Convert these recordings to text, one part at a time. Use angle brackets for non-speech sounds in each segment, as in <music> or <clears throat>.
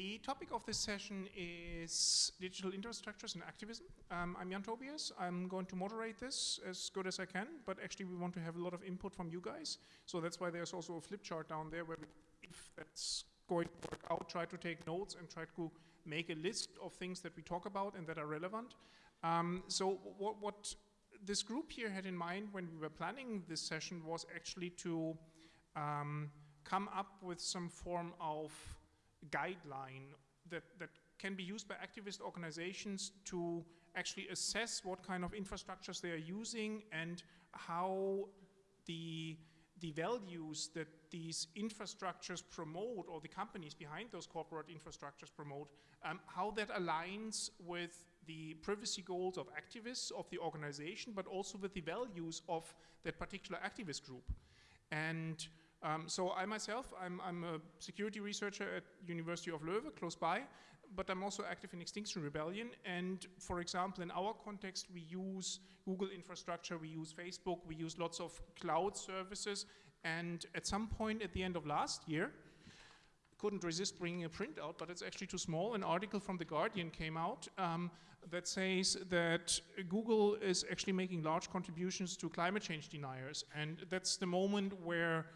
The topic of this session is digital infrastructures and activism. Um, I'm Jan Tobias. I'm going to moderate this as good as I can, but actually we want to have a lot of input from you guys. So that's why there's also a flip chart down there where we, if that's going to work out, try to take notes and try to make a list of things that we talk about and that are relevant. Um, so what, what this group here had in mind when we were planning this session was actually to um, come up with some form of guideline that, that can be used by activist organizations to actually assess what kind of infrastructures they are using and how the, the values that these infrastructures promote or the companies behind those corporate infrastructures promote, um, how that aligns with the privacy goals of activists of the organization, but also with the values of that particular activist group. And um, so I myself, I'm, I'm, a security researcher at University of Leuven, close by, but I'm also active in Extinction Rebellion. And for example, in our context, we use Google infrastructure, we use Facebook, we use lots of cloud services. And at some point at the end of last year, couldn't resist bringing a printout, but it's actually too small. An article from The Guardian came out um, that says that Google is actually making large contributions to climate change deniers. And that's the moment where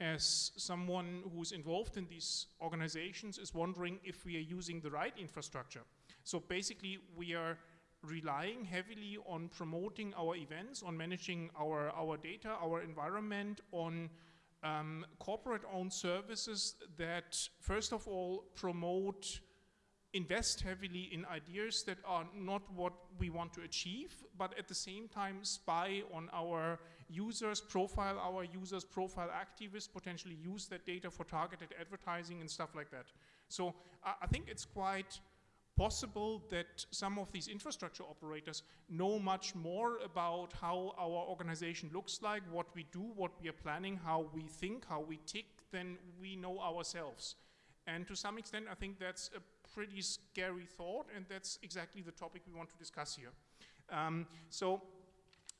as someone who's involved in these organizations is wondering if we are using the right infrastructure. So basically we are relying heavily on promoting our events, on managing our, our data, our environment, on um, corporate-owned services that first of all promote invest heavily in ideas that are not what we want to achieve, but at the same time spy on our users, profile our users, profile activists, potentially use that data for targeted advertising and stuff like that. So I think it's quite possible that some of these infrastructure operators know much more about how our organization looks like, what we do, what we are planning, how we think, how we tick, than we know ourselves. And to some extent, I think that's a pretty scary thought, and that's exactly the topic we want to discuss here. Um, so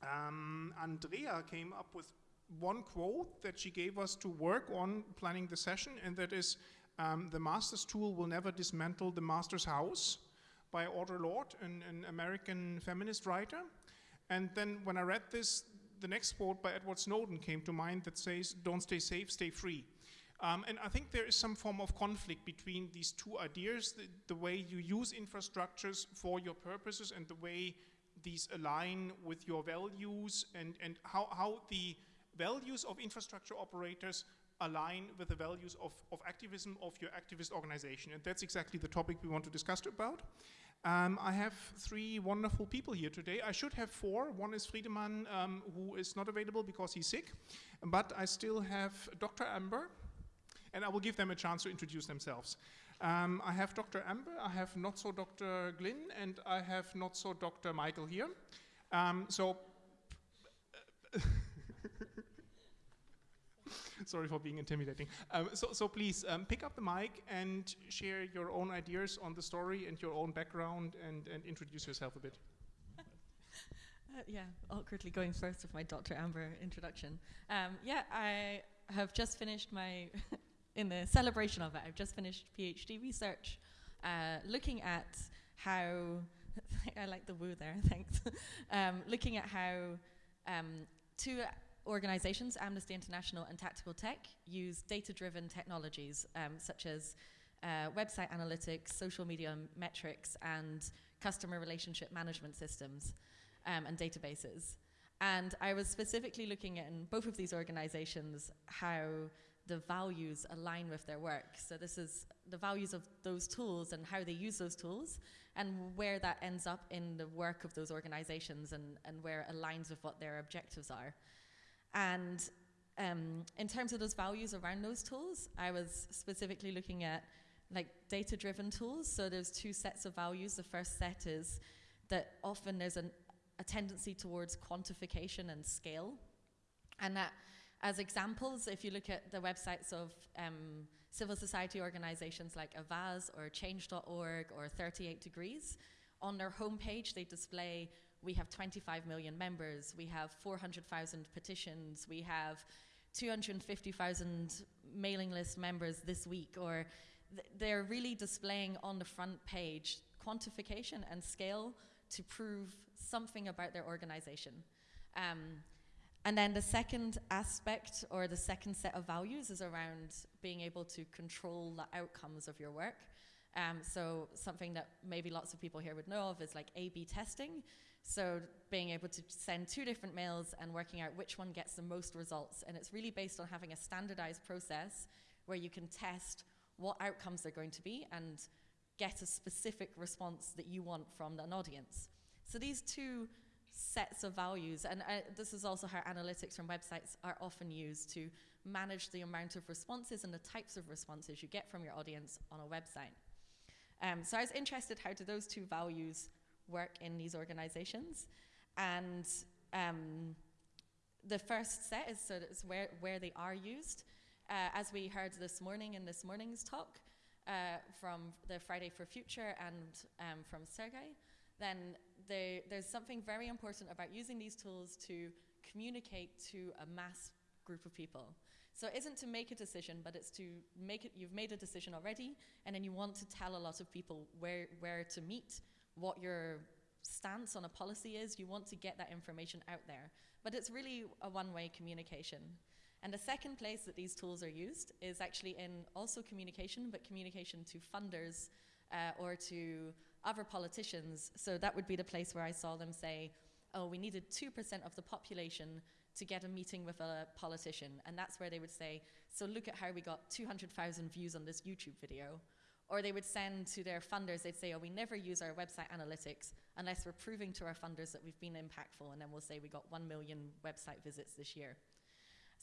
um, Andrea came up with one quote that she gave us to work on planning the session, and that is, um, the master's tool will never dismantle the master's house by Audre Lorde, an, an American feminist writer. And then when I read this, the next quote by Edward Snowden came to mind that says, don't stay safe, stay free. Um, and I think there is some form of conflict between these two ideas, the, the, way you use infrastructures for your purposes and the way these align with your values and, and how, how the values of infrastructure operators align with the values of, of activism of your activist organization. And that's exactly the topic we want to discuss about. Um, I have three wonderful people here today. I should have four. One is Friedemann, um, who is not available because he's sick. But I still have Dr. Amber, and I will give them a chance to introduce themselves. Um, I have Dr. Amber, I have not so Dr. Glyn, and I have not so Dr. Michael here. Um, so, <laughs> sorry for being intimidating. Um, so, so please um, pick up the mic and share your own ideas on the story and your own background and, and introduce yourself a bit. <laughs> Uh, yeah, awkwardly going first with my Dr. Amber introduction. Um, yeah, I have just finished my <laughs> in the celebration of it, I've just finished PhD research uh, looking at how, <laughs> I like the woo there, <laughs> thanks, um, looking at how um, two organizations, Amnesty International and Tactical Tech, use data-driven technologies um, such as uh, website analytics, social media metrics, and customer relationship management systems um, and databases. And I was specifically looking at in both of these organizations how the values align with their work. So this is the values of those tools and how they use those tools and where that ends up in the work of those organizations and, and where it aligns with what their objectives are. And um, in terms of those values around those tools, I was specifically looking at like data-driven tools. So there's two sets of values. The first set is that often there's an, a tendency towards quantification and scale. And that as examples, if you look at the websites of um, civil society organizations like Avaaz or Change.org or 38 Degrees, on their homepage they display we have 25 million members, we have 400,000 petitions, we have 250,000 mailing list members this week, or th- they're really displaying on the front page quantification and scale to prove something about their organization. Um, and then the second aspect or the second set of values is around being able to control the outcomes of your work. Um, so something that maybe lots of people here would know of is like A/B testing. So being able to send two different mails and working out which one gets the most results, and it's really based on having a standardized process where you can test what outcomes they're going to be and get a specific response that you want from an audience. So these two sets of values, and uh, this is also how analytics from websites are often used to manage the amount of responses and the types of responses you get from your audience on a website. Um, so I was interested how do those two values work in these organizations, and um, the first set is so it's where where they are used. Uh, as we heard this morning in this morning's talk uh, from the Friday for Future and um, from Sergey, then they, there's something very important about using these tools to communicate to a mass group of people. So it isn't to make a decision, but it's to make it, you've made a decision already, and then you want to tell a lot of people where, where to meet, what your stance on a policy is. You want to get that information out there. But it's really a one way communication. And the second place that these tools are used is actually in also communication, but communication to funders uh, or to other politicians. So that would be the place where I saw them say, oh, we needed 2% of the population to get a meeting with a politician. And that's where they would say, so look at how we got 200,000 views on this YouTube video. Or they would send to their funders, they'd say, oh, we never use our website analytics unless we're proving to our funders that we've been impactful. And then we'll say we got 1 million website visits this year.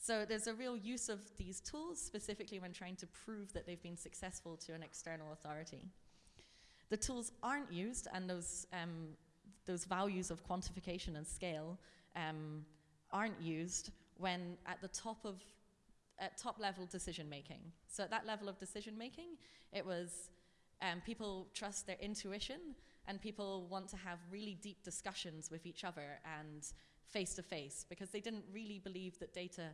So there's a real use of these tools, specifically when trying to prove that they've been successful to an external authority. The tools aren't used, and those, um, those values of quantification and scale um, aren't used when at the top of at top level decision making. So at that level of decision making, it was um, people trust their intuition and people want to have really deep discussions with each other and face to face because they didn't really believe that data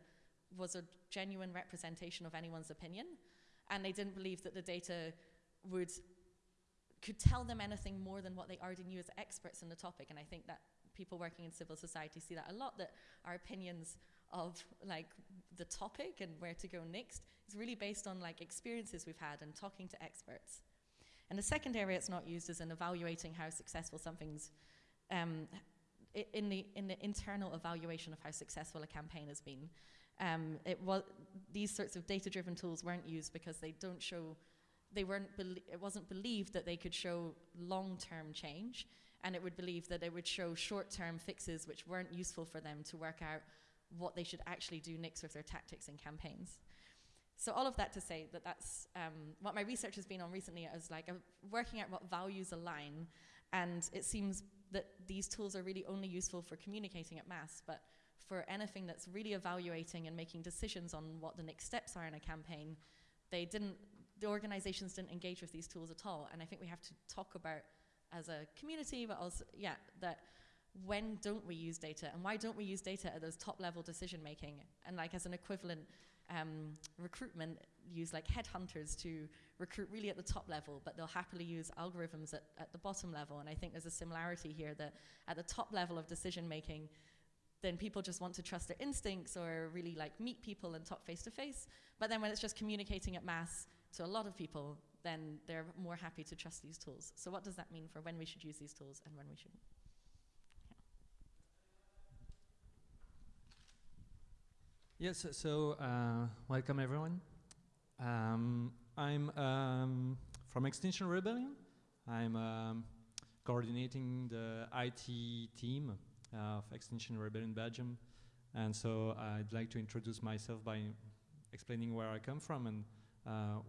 was a genuine representation of anyone's opinion and they didn't believe that the data would could tell them anything more than what they already knew as experts in the topic and I think that people working in civil society see that a lot that our opinions of like the topic and where to go next is really based on like experiences we've had and talking to experts and the second area it's not used is in evaluating how successful something's um, in the in the internal evaluation of how successful a campaign has been. Um, it was these sorts of data-driven tools weren't used because they don't show they weren't it wasn't believed that they could show long-term change and it would believe that it would show short-term fixes which weren't useful for them to work out what they should actually do next with their tactics and campaigns. So all of that to say that that's um, what my research has been on recently is like uh, working out what values align and it seems that these tools are really only useful for communicating at mass, but for anything that's really evaluating and making decisions on what the next steps are in a campaign, they didn't, the organizations didn't engage with these tools at all. And I think we have to talk about as a community, but also, yeah, that when don't we use data and why don't we use data at those top level decision making and like as an equivalent um, recruitment use like headhunters to recruit really at the top level, but they'll happily use algorithms at, at the bottom level. And I think there's a similarity here that at the top level of decision making, then people just want to trust their instincts or really like meet people and talk face to face. But then when it's just communicating at mass to a lot of people, then they're more happy to trust these tools. So what does that mean for when we should use these tools and when we shouldn't? Yes, so uh, welcome everyone. Um, I'm um, from Extinction Rebellion. I'm um, coordinating the IT team of Extinction Rebellion Belgium. And so I'd like to introduce myself by explaining where I come from and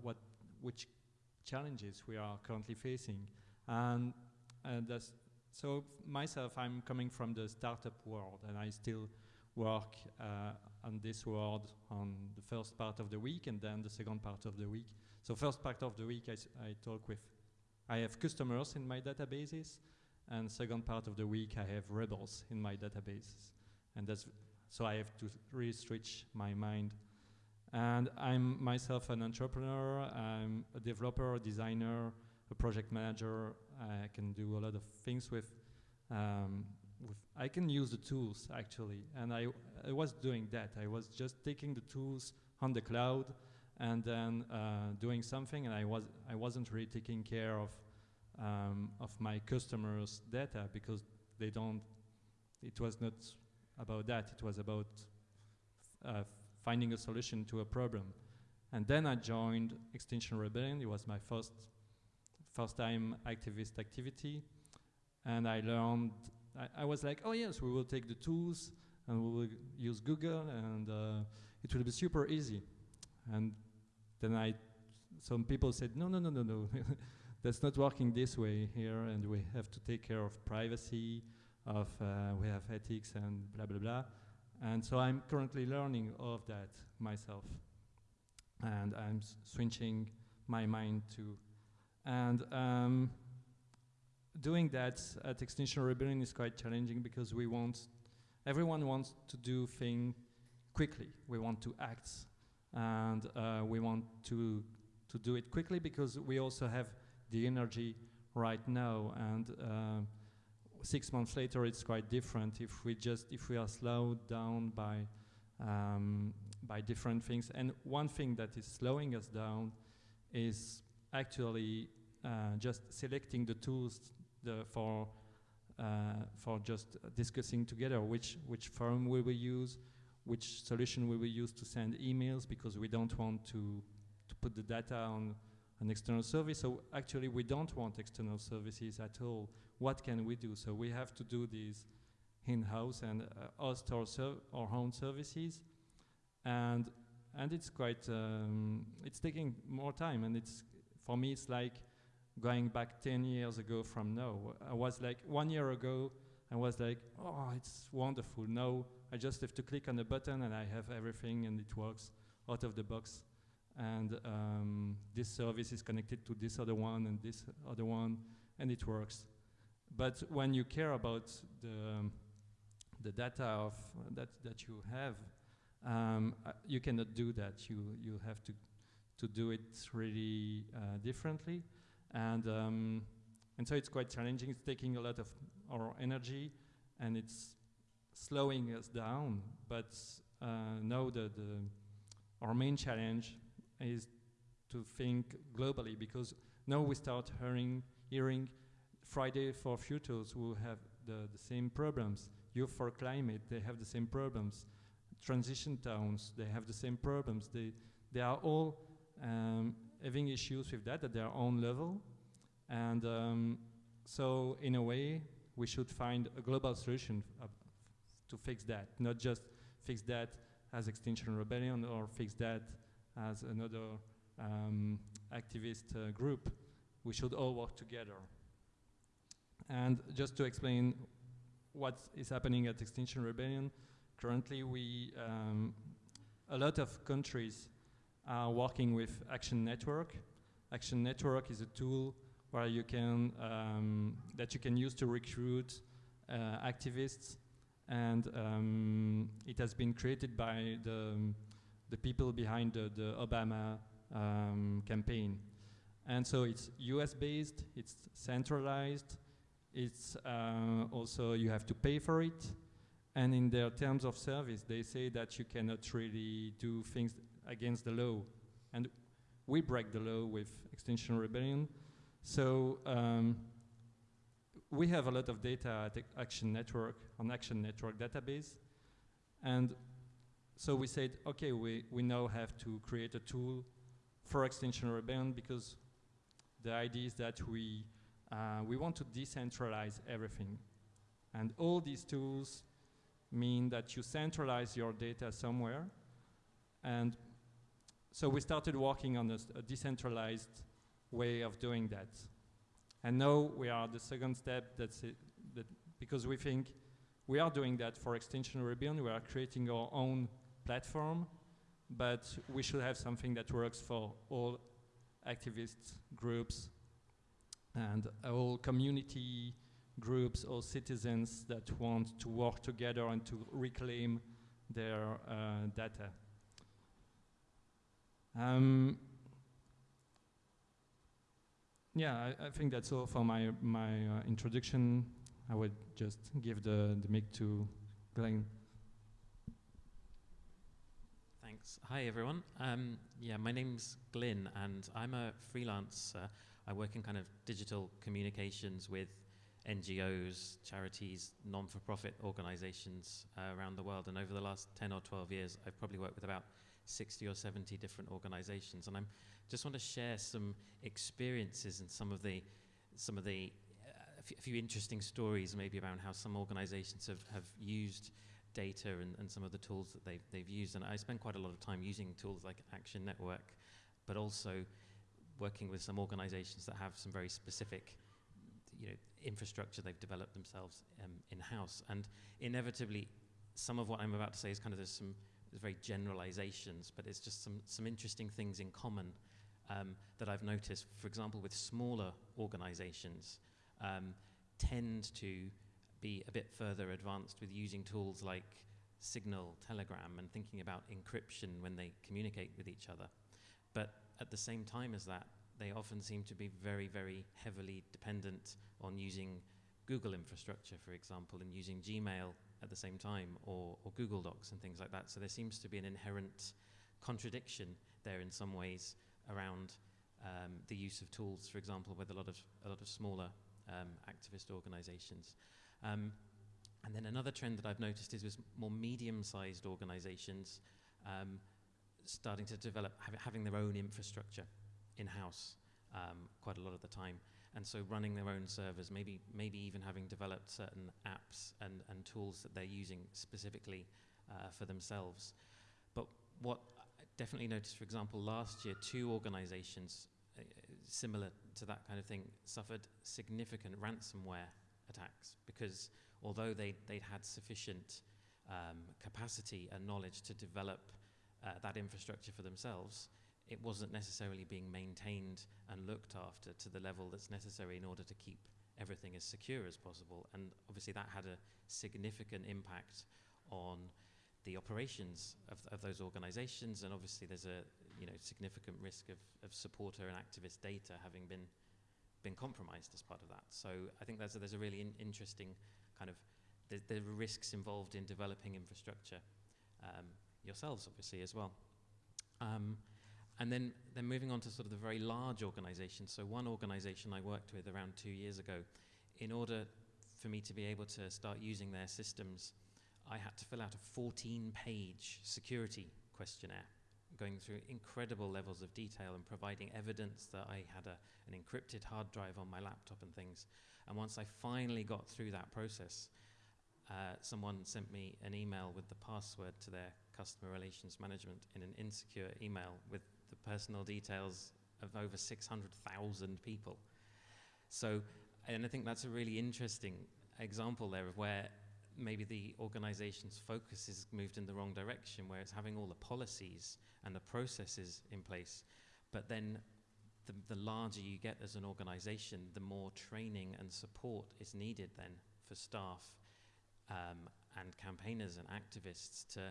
what, which challenges we are currently facing. And uh, so myself, I'm coming from the startup world and I still work uh, on this world on the first part of the week and then the second part of the week. So first part of the week I, I talk with, I have customers in my databases and second part of the week I have rebels in my databases. And that's, so I have to really my mind And I'm myself an entrepreneur. I'm a developer, a designer, a project manager. I can do a lot of things with. Um, with I can use the tools actually, and I I was doing that. I was just taking the tools on the cloud and then uh, doing something, and I was I wasn't really taking care of um, of my customers' data because they don't. It was not about that. It was about uh, finding a solution to a problem. And then I joined Extinction Rebellion. It was my first first time activist activity, and I learned. I, I was like, oh yes, we will take the tools and we will use Google, and uh, it will be super easy. And then I, some people said, no, no, no, no, no, <laughs> that's not working this way here, and we have to take care of privacy, of uh, we have ethics and blah blah blah. And so I'm currently learning all of that myself, and I'm switching my mind to, and um, doing that at Extinction Rebellion is quite challenging because we want, everyone wants to do things quickly. We want to act and uh, we want to to do it quickly because we also have the energy right now and uh, six months later it's quite different if we just if we are slowed down by um, by different things. And one thing that is slowing us down is actually uh, just selecting the tools the for uh, for just discussing together which which firm we will use which solution we will use to send emails because we don't want to, to put the data on an external service. So actually we don't want external services at all. What can we do? So we have to do these in-house and uh, host our, our own services. And, and it's quite, um, it's taking more time and it's, for me it's like going back 10 years ago from now. I was like, one year ago, I was like, oh, it's wonderful. Now I just have to click on the button and I have everything and it works out of the box. And um, this service is connected to this other one and this other one, and it works. But when you care about the, um, the data of that, that you have, um, uh, you cannot do that. You, you have to, to do it really uh, differently. And, um, and so it's quite challenging. It's taking a lot of our energy, and it's slowing us down. But uh, now the, the, our main challenge is to think globally because now we start hearing, hearing Friday for Futures who have the, the same problems. Youth for Climate, they have the same problems. Transition towns, they have the same problems. They, they are all um, having issues with that at their own level. And um, so in a way, we should find a global solution uh, to fix that, not just fix that as Extinction Rebellion or fix that as another um, activist uh, group. We should all work together. And just to explain what is happening at Extinction Rebellion, currently we, um, a lot of countries are working with Action Network. Action Network is a tool where you can, um, that you can use to recruit uh, activists and um, it has been created by the, the people behind the, the Obama um, campaign. And so it's US based, it's centralized, it's uh, also you have to pay for it. And in their terms of service, they say that you cannot really do things against the law. And we break the law with Extinction Rebellion. So um, we have a lot of data at Action Network, on Action Network database. And so we said, okay, we, we now have to create a tool for Extinction Rebellion because the idea is that we, uh, we want to decentralize everything. And all these tools mean that you centralize your data somewhere. And so we started working on a, a decentralized way of doing that. And now we are the second step that's it, that because we think we are doing that for Extinction Rebellion, we are creating our own platform, but we should have something that works for all activists, groups and all community groups or citizens that want to work together and to reclaim their uh, data. Um, yeah, I, I think that's all for my my uh, introduction. I would just give the the mic to Glenn. Thanks. Hi, everyone. Um, yeah, my name's Glyn, and I'm a freelancer. I work in kind of digital communications with NGOs, charities, non-for-profit organizations uh, around the world. And over the last 10 or 12 years, I've probably worked with about 60 or 70 different organizations. And I just want to share some experiences and some of the, some of the, uh, a few- interesting stories maybe around how some organizations have, have used data and, and some of the tools that they've, they've used. And I spend quite a lot of time using tools like Action Network, but also working with some organizations that have some very specific you know, infrastructure they've developed themselves um, in-house. And inevitably, some of what I'm about to say is kind of there's some there's very generalizations, but it's just some, some interesting things in common um, that I've noticed. For example, with smaller organizations, um, tend to be a bit further advanced with using tools like Signal, Telegram, and thinking about encryption when they communicate with each other. But at the same time as that, they often seem to be very, very heavily dependent on using Google infrastructure, for example, and using Gmail at the same time, or, or Google Docs and things like that. So there seems to be an inherent contradiction there in some ways around um, the use of tools, for example, with a lot of a lot of smaller um, activist organizations. Um, and then another trend that I've noticed is with more medium-sized organizations um, starting to develop, hav- having their own infrastructure in-house um, quite a lot of the time. And so running their own servers, maybe, maybe even having developed certain apps and, and tools that they're using specifically uh, for themselves. But what I definitely noticed, for example, last year, two organizations uh, similar to that kind of thing suffered significant ransomware attacks because although they, they'd had sufficient um, capacity and knowledge to develop uh, that infrastructure for themselves, it wasn't necessarily being maintained and looked after to the level that's necessary in order to keep everything as secure as possible. And obviously, that had a significant impact on the operations of, of those organizations. And obviously, there's a you know, significant risk of, of supporter and activist data having been been compromised as part of that. So I think there's a, there's a really in, interesting kind of the, the risks involved in developing infrastructure um, yourselves, obviously, as well. Um, and then, then moving on to sort of the very large organizations. So one organization I worked with around two years ago, in order for me to be able to start using their systems, I had to fill out a 14-page security questionnaire, going through incredible levels of detail and providing evidence that I had a, an encrypted hard drive on my laptop and things. And once I finally got through that process, uh, someone sent me an email with the password to their customer relations management in an insecure email with the personal details of over 600,000 people. So, and I think that's a really interesting example there of where maybe the organization's focus has moved in the wrong direction, where it's having all the policies and the processes in place, but then the, the larger you get as an organization, the more training and support is needed then for staff um, and campaigners and activists to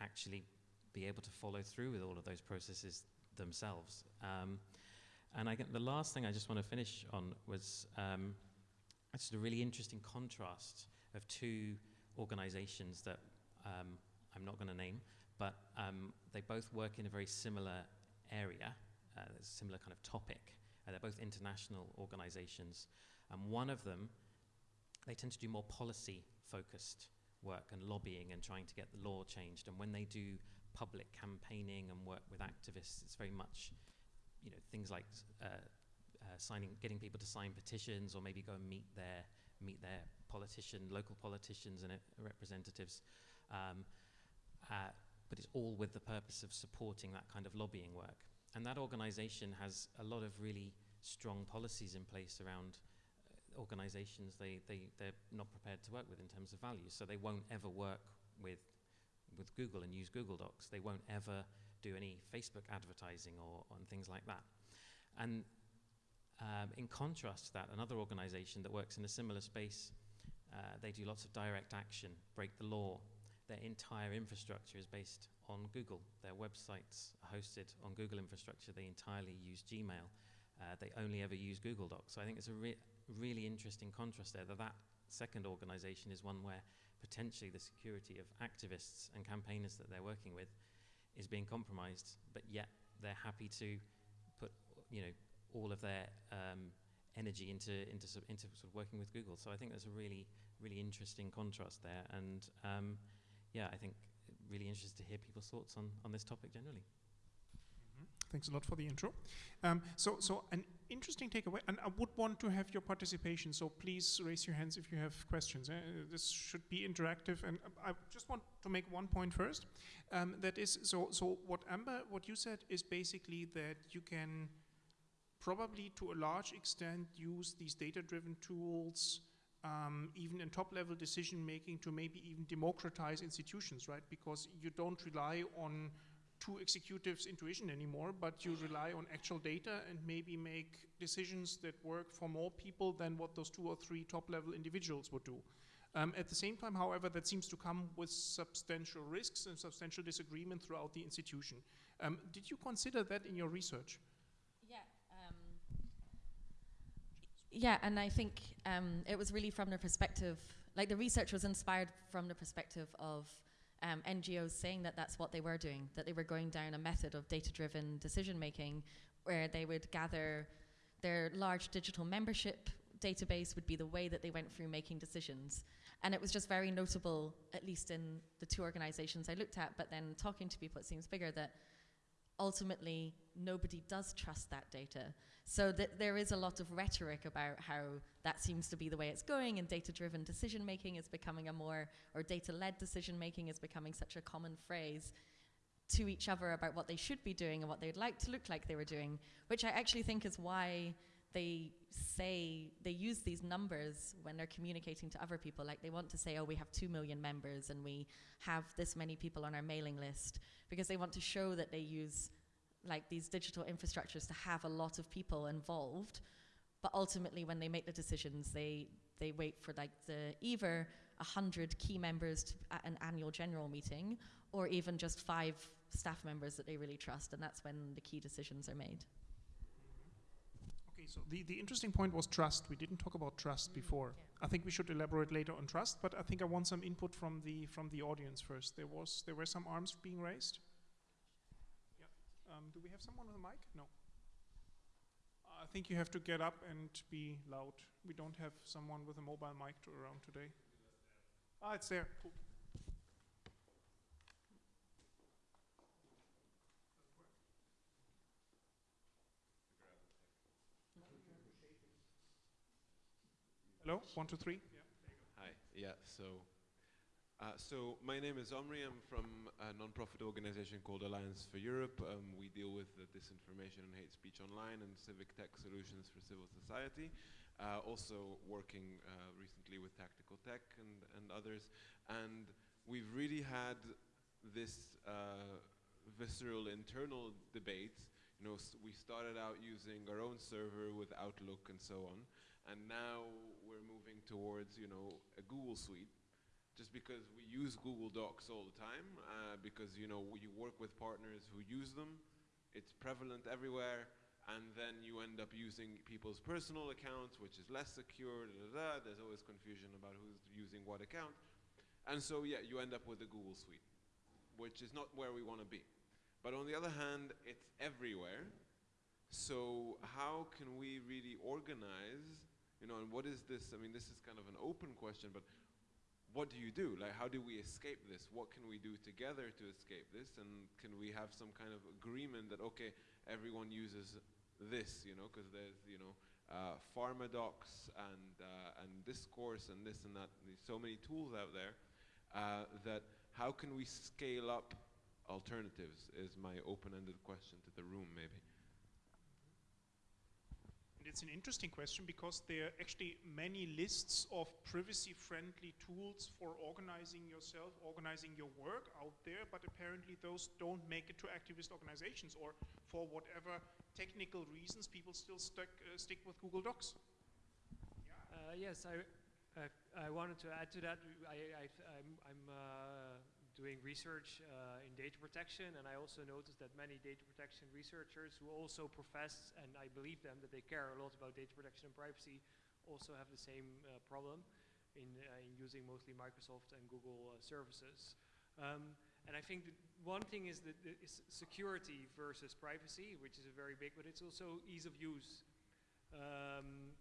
actually be able to follow through with all of those processes themselves. Um, and I get the last thing I just want to finish on was um, just a really interesting contrast of two organizations that um, I'm not going to name, but um, they both work in a very similar area, uh, a similar kind of topic. Uh, they're both international organizations. And one of them, they tend to do more policy focused work and lobbying and trying to get the law changed. And when they do public campaigning and work with activists, it's very much, you know, things like uh, uh, signing, getting people to sign petitions, or maybe go and meet their meet their politician, local politicians and representatives. Um, uh, but it's all with the purpose of supporting that kind of lobbying work. And that organization has a lot of really strong policies in place around uh, organizations they, they, they're not prepared to work with in terms of values. So they won't ever work with, with Google and use Google Docs. They won't ever do any Facebook advertising or on things like that. And um, in contrast to that, another organization that works in a similar space, uh, they do lots of direct action, break the law. Their entire infrastructure is based on Google. Their websites are hosted on Google infrastructure. They entirely use Gmail. Uh, they only ever use Google Docs. So I think it's a re- really interesting contrast there that that second organization is one where potentially the security of activists and campaigners that they're working with is being compromised, but yet they're happy to put, you know, all of their um, energy into into sort into sort of working with Google. So I think there's a really really interesting contrast there, and um, yeah, I think really interested to hear people's thoughts on on this topic generally. Thanks a lot for the intro. Um, so, so an interesting takeaway, and I would want to have your participation. So please raise your hands if you have questions. Uh, this should be interactive, and I just want to make one point first. Um, that is, so so what Amber, what you said is basically that you can probably to a large extent use these data-driven tools. Um, even in top-level decision making, to maybe even democratize institutions, right? Because you don't rely on two executives' intuition anymore, but you rely on actual data and maybe make decisions that work for more people than what those two or three top level individuals would do. Um, at the same time, however, that seems to come with substantial risks and substantial disagreement throughout the institution. Um, did you consider that in your research? Yeah. Um, yeah, and I think um, it was really from the perspective, like the research was inspired from the perspective of um, NGOs saying that that's what they were doing, that they were going down a method of data driven decision making where they would gather their large digital membership database would be the way that they went through making decisions. And it was just very notable, at least in the two organizations I looked at, but then talking to people, it seems bigger that ultimately nobody does trust that data. So th- there is a lot of rhetoric about how that seems to be the way it's going, and data driven decision making is becoming a more, or data led decision making is becoming such a common phrase to each other about what they should be doing and what they'd like to look like they were doing, which I actually think is why they say they use these numbers when they're communicating to other people. Like they want to say, oh, we have 2 million members and we have this many people on our mailing list because they want to show that they use like these digital infrastructures to have a lot of people involved. But ultimately, when they make the decisions, they, they wait for like the either 100 key members to, at an annual general meeting or even just five staff members that they really trust. And that's when the key decisions are made. Okay, so the, the interesting point was trust. We didn't talk about trust Mm, before. yeah. I think we should elaborate later on trust, but I think I want some input from the from the audience first. There was there were some arms being raised. Um, do we have someone with a mic? No. I think you have to get up and be loud. We don't have someone with a mobile mic to around today. Ah, it's there. Cool. Hello, one, two, three. Yeah. Hi. Yeah. So, uh, so my name is Omri. I'm from a non-profit organization called Alliance for Europe. Um, we deal with the disinformation and hate speech online and civic tech solutions for civil society. Uh, also working uh, recently with Tactical Tech and, and others. And we've really had this uh, visceral internal debate. You know, we started out using our own server with Outlook and so on and now we're moving towards you know a Google Suite, just because we use Google Docs all the time, uh, because you know you work with partners who use them, it's prevalent everywhere, and then you end up using people's personal accounts, which is less secure. Da, da, da. There's always confusion about who's using what account, and so yeah, you end up with the Google Suite, which is not where we want to be. But on the other hand, it's everywhere. So how can we really organize you know, and what is this? I mean, this is kind of an open question, but what do you do? Like, how do we escape this? What can we do together to escape this? And can we have some kind of agreement that, okay, everyone uses this, you know, because there's, you know, uh, PharmaDocs and, uh, and Discourse and this and that. There's so many tools out there uh, that how can we scale up alternatives is my open-ended question to the room, maybe. It's an interesting question because there are actually many lists of privacy-friendly tools for organizing yourself, organizing your work out there, but apparently those don't make it to activist organizations, or for whatever technical reasons, people still stuck, uh, stick with Google Docs. Uh, yes, I, I wanted to add to that. I, I, uh, doing research uh, in data protection, and I also noticed that many data protection researchers who also profess, and I believe them, that they care a lot about data protection and privacy, also have the same uh, problem in, uh, in using mostly Microsoft and Google uh, services. Um, and I think one thing is that security versus privacy, which is a very big, but it's also ease of use. Um,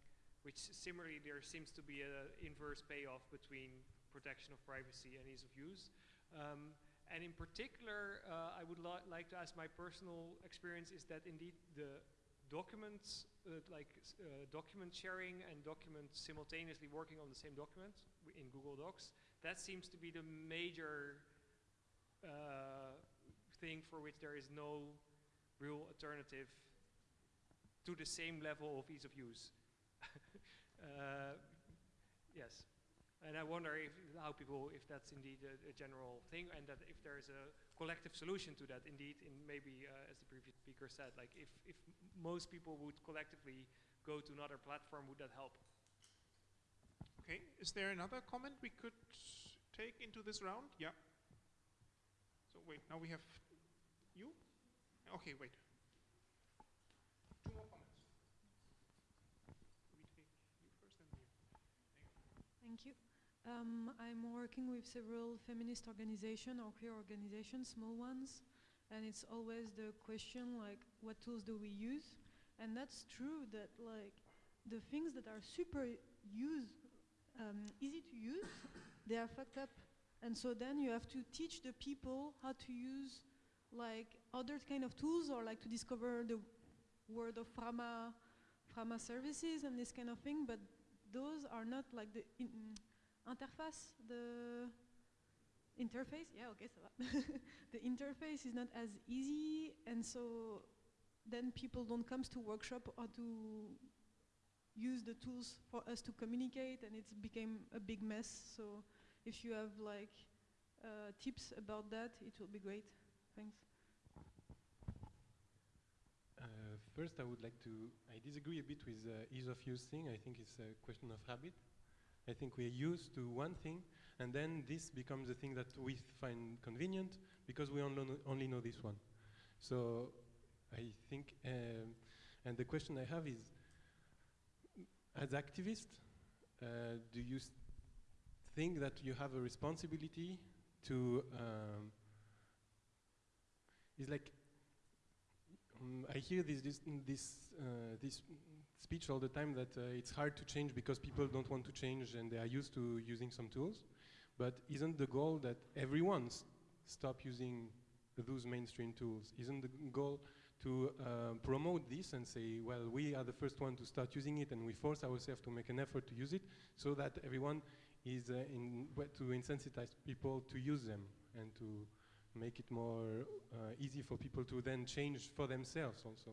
which similarly there seems to be an inverse payoff between protection of privacy and ease of use. Um, and in particular, uh, I would like to ask my personal experience is that indeed the documents, uh, like uh, document sharing and documents simultaneously working on the same document in Google Docs, that seems to be the major uh, thing for which there is no real alternative to the same level of ease of use. <laughs> Uh, yes. And I wonder if how people, if that's indeed a, a, general thing, and that if there is a collective solution to that, indeed, in maybe uh, as the previous speaker said, like if if most people would collectively go to another platform, would that help? Okay. Is there another comment we could take into this round? Yeah. So wait, now we have you. Okay, wait. Two more comments. Thank you. Um, I'm working with several feminist organizations or queer organizations, small ones, and it's always the question like, what tools do we use? And that's true that like the things that are super use, um, easy to use, they are fucked up. And so then you have to teach the people how to use like other kind of tools or like to discover the word of Frama, Frama services and this kind of thing, but those are not like the in interface, the interface, yeah, okay, <laughs> the interface is not as easy, and so then people don't come to workshop or to use the tools for us to communicate, and it's became a big mess. So if you have like uh, tips about that, it will be great. Thanks. Uh, first, I would like to, I disagree a bit with the ease of use thing. I think it's a question of habit. I think we're used to one thing, and then this becomes the thing that we find convenient because we only know, only know this one. So I think, um, and the question I have is, as activists, uh, do you think that you have a responsibility to, um, it's like um, I hear this this this, uh, this speech all the time that uh, it's hard to change because people don't want to change and they are used to using some tools. But isn't the goal that everyone stop using those mainstream tools? Isn't the goal to uh, promote this and say, well, we are the first one to start using it and we force ourselves to make an effort to use it so that everyone is uh, in to insensitize people to use them and to make it more uh, easy for people to then change for themselves also.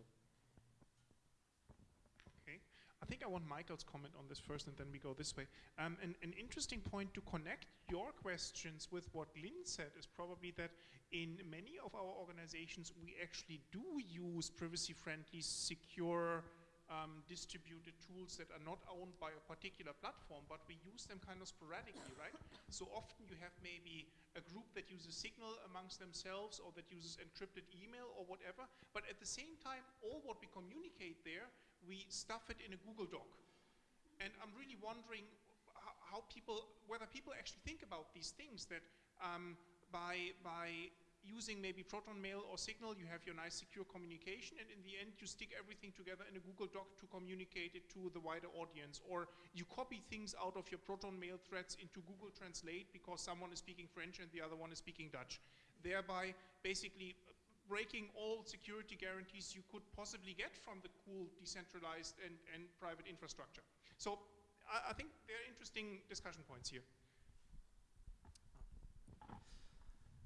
I think I want Michael's comment on this first and then we go this way. Um, an, an interesting point to connect your questions with what Lynn said is probably that in many of our organizations we actually do use privacy-friendly, secure, um, distributed tools that are not owned by a particular platform, but we use them kind of sporadically, right? So often you have maybe a group that uses Signal amongst themselves or that uses encrypted email or whatever, but at the same time, all what we communicate there, we stuff it in a Google Doc. And I'm really wondering how people, whether people actually think about these things that um, by, by using maybe Proton Mail or Signal, you have your nice secure communication, and in the end, you stick everything together in a Google Doc to communicate it to the wider audience. Or you copy things out of your Proton Mail threads into Google Translate because someone is speaking French and the other one is speaking Dutch, thereby basically breaking all security guarantees you could possibly get from the cool decentralized and, and private infrastructure. So I, I think there are interesting discussion points here.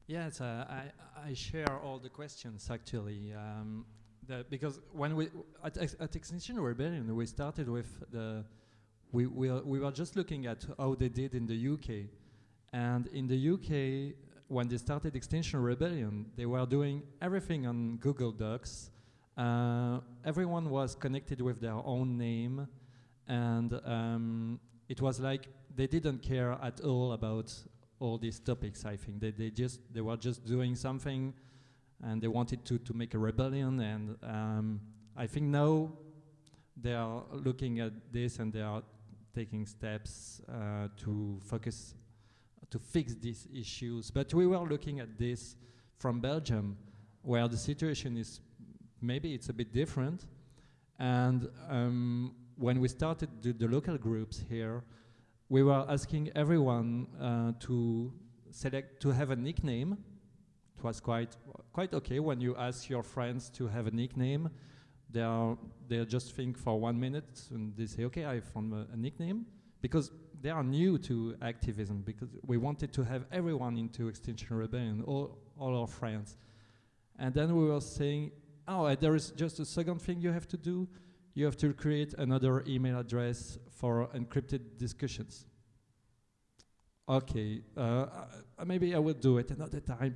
Yes, uh, I, I share all the questions actually. Um, because when we at, at Extinction Rebellion we started with the we we, we were just looking at how they did in the UK, and in the UK when they started Extinction Rebellion they were doing everything on Google Docs. Uh, everyone was connected with their own name, and um, it was like they didn't care at all about all these topics. I think they they just they were just doing something, and they wanted to to make a rebellion. And um, I think now they are looking at this and they are taking steps uh, to focus to fix these issues. But we were looking at this from Belgium, where the situation is maybe it's a bit different. And um, when we started the, the, local groups here, we were asking everyone uh, to select to have a nickname. It was quite quite okay when you ask your friends to have a nickname. They are they just think for one minute and they say, okay, I found a, a nickname because they are new to activism because we wanted to have everyone into Extinction Rebellion, all all our friends. And then we were saying, oh, there is just a second thing you have to do. You have to create another email address for encrypted discussions. Okay, uh, maybe I will do it another time.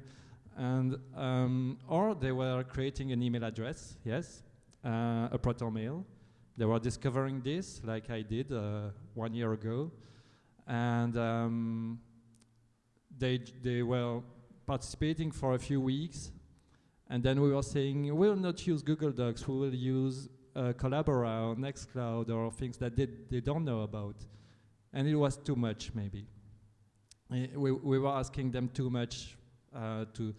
And um, or they were creating an email address, yes, uh, a proton mail. They were discovering this, like I did uh, one year ago, and um, they they were participating for a few weeks, and then we were saying we will not use Google Docs, we will use uh, Collabora or Nextcloud or things that they, they don't know about. And it was too much, maybe. Uh, we, we were asking them too much uh, to,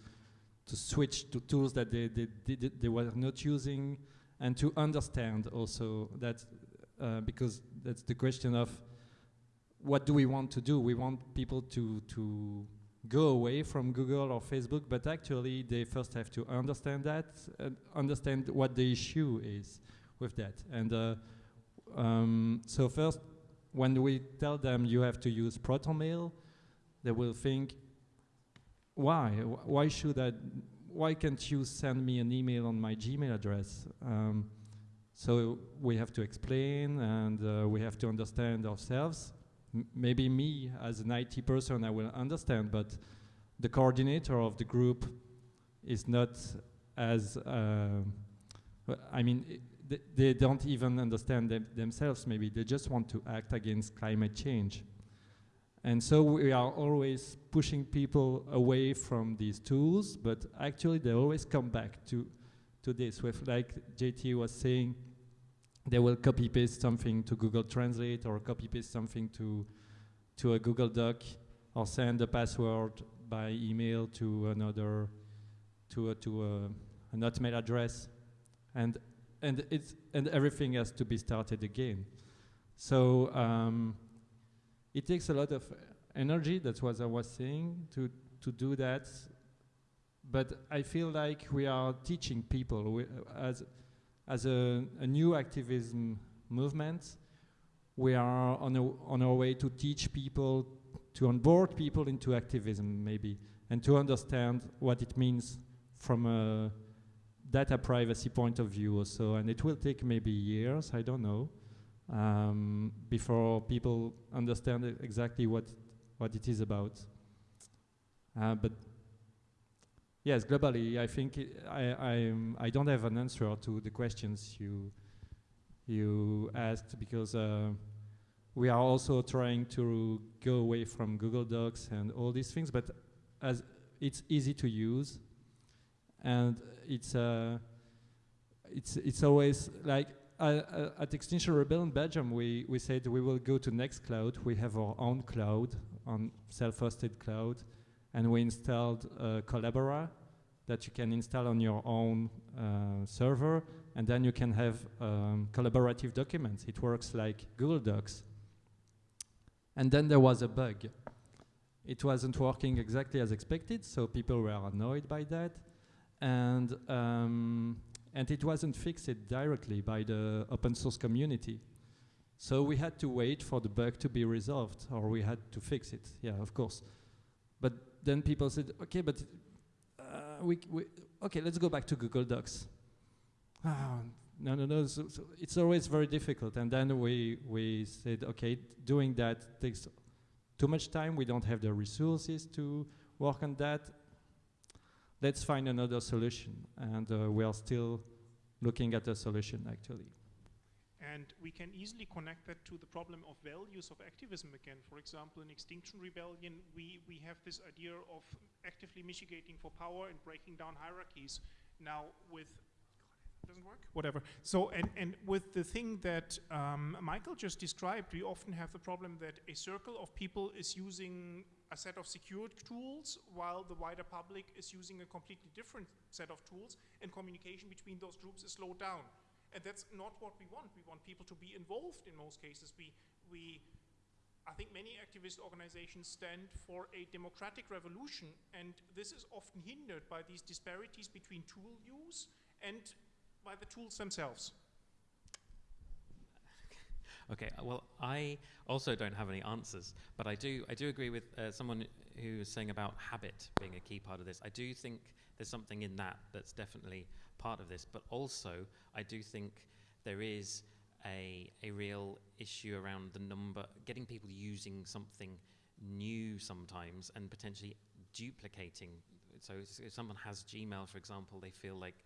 to switch to tools that they, they, they, they were not using and to understand also that, uh, because that's the question of what do we want to do? We want people to, to go away from Google or Facebook, but actually they first have to understand that and understand what the issue is with that. And uh, um, so first, when we tell them you have to use ProtonMail, they will think, why? Why should I? Why can't you send me an email on my Gmail address? Um, so we have to explain and uh, we have to understand ourselves. Maybe me as an IT person, I will understand, but the coordinator of the group is not as, uh, I mean, th they don't even understand them themselves maybe, they just want to act against climate change. And so we are always pushing people away from these tools, but actually they always come back to, to this with, like JT was saying, they will copy paste something to Google Translate or copy paste something to, to a Google Doc or send a password by email to another, to a, to a, an Hotmail address. And and it's and everything has to be started again. So um, it takes a lot of energy. That's what I was saying to to do that. But I feel like we are teaching people we, as as a, a, new activism movement. We are on a, on our way to teach people to onboard people into activism, maybe, and to understand what it means from a data privacy point of view or so, and it will take maybe years, I don't know, um, before people understand exactly what, what it is about. Uh, but yes, globally, I think I, I, I don't have an answer to the questions you, you asked because uh, we are also trying to go away from Google Docs and all these things, but as it's easy to use, and it's uh, it's it's always like uh, uh, at Extinction Rebellion Belgium, we we said we will go to Nextcloud. We have our own cloud on self-hosted cloud, and we installed uh, Collabora that you can install on your own uh, server, and then you can have um, collaborative documents. It works like Google Docs. And then there was a bug. It wasn't working exactly as expected, so people were annoyed by that and um, and it wasn't fixed directly by the open source community. So we had to wait for the bug to be resolved, or we had to fix it. Yeah, of course. But then people said, okay, but uh, we, we, okay, let's go back to Google Docs. Ah, no, no, no. So, so it's always very difficult. And then we we said, okay, doing that takes too much time. We don't have the resources to work on that let's find another solution. And uh, we are still looking at a solution, actually. And we can easily connect that to the problem of values of activism again. For example, in Extinction Rebellion, we, we have this idea of actively mitigating for power and breaking down hierarchies. Now, with doesn't work whatever so and and with the thing that um, michael just described we often have the problem that a circle of people is using a set of secured tools while the wider public is using a completely different set of tools and communication between those groups is slowed down and that's not what we want we want people to be involved in most cases we we I think many activist organizations stand for a democratic revolution, and this is often hindered by these disparities between tool use and by the tools themselves. <laughs> Okay, uh, well, I also don't have any answers, but I do, I do agree with uh, someone who was saying about habit being a key part of this. I do think there's something in that that's definitely part of this, but also I do think there is a, a real issue around the number, getting people using something new sometimes and potentially duplicating. So if someone has Gmail, for example, they feel like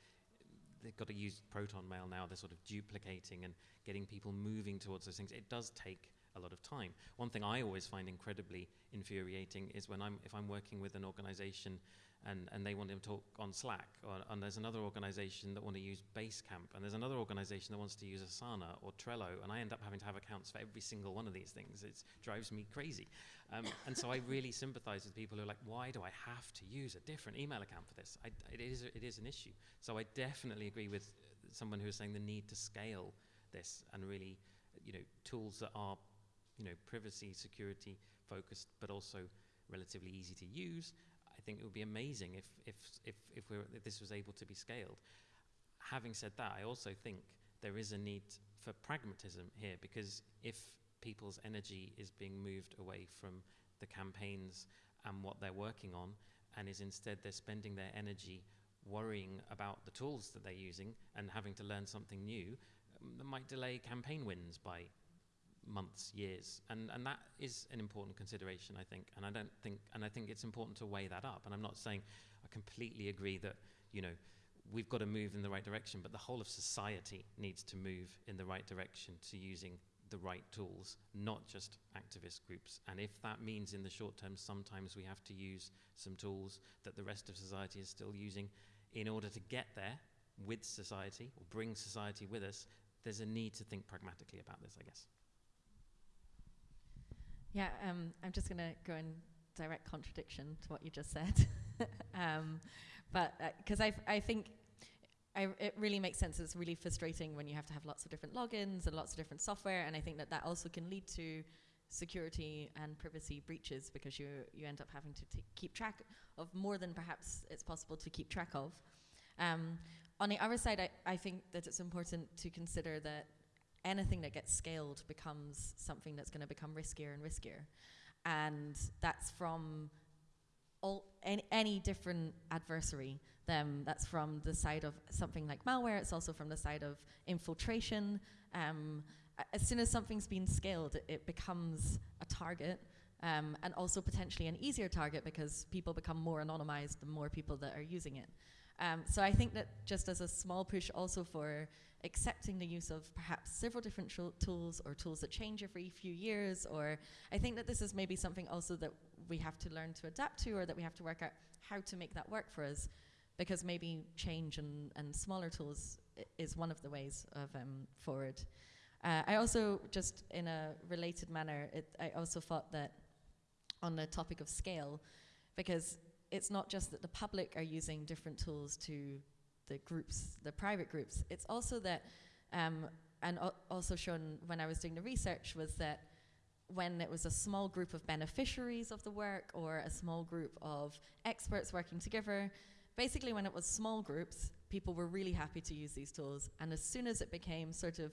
they've got to use Proton Mail now. They're sort of duplicating and getting people moving towards those things. It does take a lot of time. One thing I always find incredibly infuriating is when I'm if I'm working with an organization and, and they want to talk on Slack, or, and there's another organization that want to use Basecamp, and there's another organization that wants to use Asana or Trello, and I end up having to have accounts for every single one of these things. It drives me crazy. Um, and so I really sympathize with people who are like, why do I have to use a different email account for this? I, it, is, it is an issue. So I definitely agree with someone who is saying the need to scale this and really, you know, tools that are, you know, privacy, security focused, but also relatively easy to use I think it would be amazing if, if, if, if, we if this was able to be scaled. Having said that, I also think there is a need for pragmatism here because if people's energy is being moved away from the campaigns and what they're working on, and is instead they're spending their energy worrying about the tools that they're using and having to learn something new, um, that might delay campaign wins by months, years, and and that is an important consideration, I think. And I don't think, and I think it's important to weigh that up. And I'm not saying I completely agree that you know we've got to move in the right direction, but the whole of society needs to move in the right direction to using the right tools, not just activist groups. And if that means in the short term, sometimes we have to use some tools that the rest of society is still using in order to get there with society or bring society with us, there's a need to think pragmatically about this, I guess. Yeah, um, I'm just going to go in direct contradiction to what you just said. <laughs> um, but because uh, I, think I, it really makes sense. It's really frustrating when you have to have lots of different logins and lots of different software, and I think that that also can lead to security and privacy breaches because you you end up having to keep track of more than perhaps it's possible to keep track of. Um, on the other side, I, I think that it's important to consider that anything that gets scaled becomes something that's going to become riskier and riskier. And that's from all any, any different adversary. Them that's from the side of something like malware. It's also from the side of infiltration. Um, as soon as something's been scaled, it, it becomes a target. Um, and also potentially an easier target because people become more anonymized the more people that are using it. Um, so I think that just as a small push also for accepting the use of perhaps several different tools or tools that change every few years or I think that this is maybe something also that we have to learn to adapt to or that we have to work out how to make that work for us because maybe change and, and smaller tools is one of the ways of um, forward. Uh, I also just in a related manner, it, I also thought that on the topic of scale, because it's not just that the public are using different tools to the groups, the private groups. It's also that, um, and also shown when I was doing the research, was that when it was a small group of beneficiaries of the work or a small group of experts working together, basically when it was small groups, people were really happy to use these tools. And as soon as it became sort of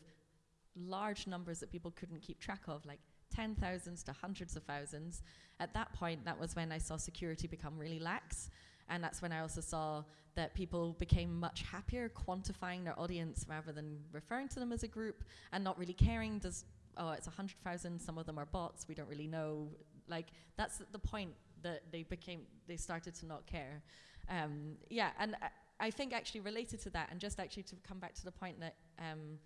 large numbers that people couldn't keep track of, like 10 thousands to hundreds of thousands, at that point, that was when I saw security become really lax. And that's when I also saw that people became much happier quantifying their audience rather than referring to them as a group and not really caring. Does oh, it's 100,000, some of them are bots, we don't really know. Like, that's the point that they became, they started to not care. Um, yeah, and I, I, think actually related to that, and just actually to come back to the point that um,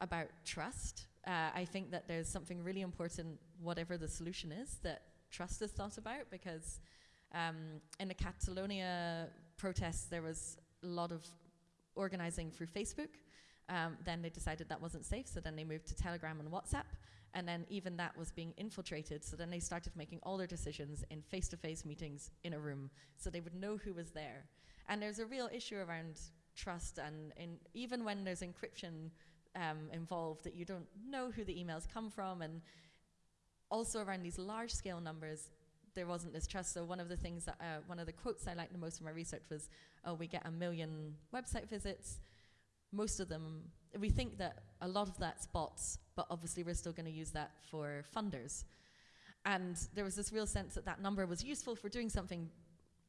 about trust. Uh, I think that there's something really important, whatever the solution is, that trust is thought about because um, in the Catalonia protests, there was a lot of organizing through Facebook. Um, then they decided that wasn't safe, so then they moved to Telegram and WhatsApp. And then even that was being infiltrated, so then they started making all their decisions in face to face meetings in a room, so they would know who was there. And there's a real issue around trust, and even when there's encryption um, involved, that you don't know who the emails come from, and also around these large scale numbers, there wasn't this trust. So one of the things that, uh, one of the quotes I liked the most from my research was, oh, we get a million website visits. Most of them, we think that a lot of that's bots, but obviously we're still going to use that for funders. And there was this real sense that that number was useful for doing something,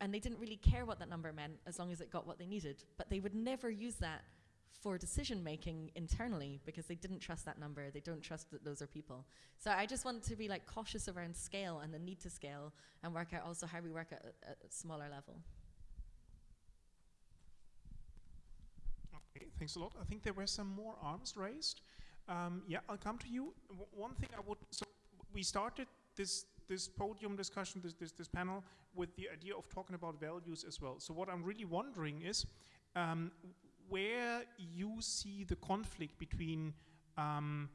and they didn't really care what that number meant as long as it got what they needed. But they would never use that for decision making internally because they didn't trust that number. They don't trust that those are people. So I just want to be like cautious around scale and the need to scale and work out also how we work at a, a smaller level. Okay, thanks a lot. I think there were some more arms raised. Um, yeah, I'll come to you. W one thing I would, so we started this this podium discussion, this, this, this panel, with the idea of talking about values as well. So what I'm really wondering is, um, where you see the conflict between um,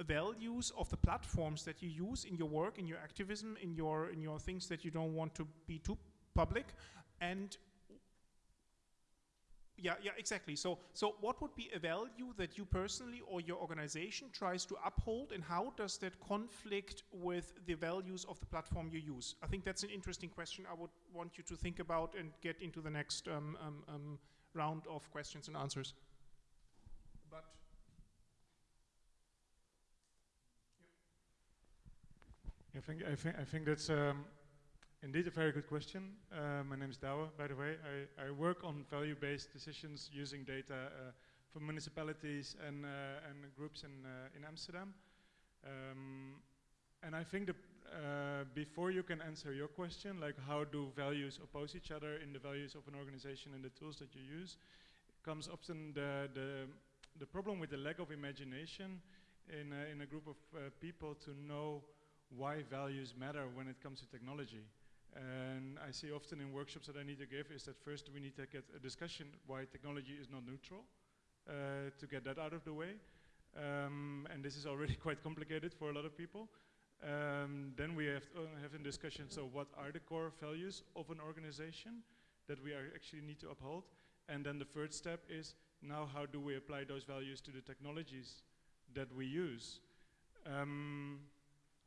values of the platforms that you use in your work, in your activism, in your in your things that you don't want to be too public, and yeah, yeah, exactly. So, so what would be a value that you personally or your organization tries to uphold, and how does that conflict with the values of the platform you use? I think that's an interesting question. I would want you to think about and get into the next um, um, um, round of questions and answers. But I think I think I think that's um, indeed a very good question. Uh, my name is Douwe, by the way. I, I work on value-based decisions using data uh, for municipalities and uh, and groups in uh, in Amsterdam. Um, and I think that uh, before you can answer your question, like how do values oppose each other in the values of an organization and the tools that you use, comes often the, the, the problem with the lack of imagination in a, in a group of uh, people to know why values matter when it comes to technology. And I see often in workshops that I need to give is that first we need to get a discussion why technology is not neutral, uh, to get that out of the way. Um, and this is already <laughs> quite complicated for a lot of people. Um, then we have uh, have a discussion, so what are the core values of an organization that we actually need to uphold? And then the third step is, now how do we apply those values to the technologies that we use? Um,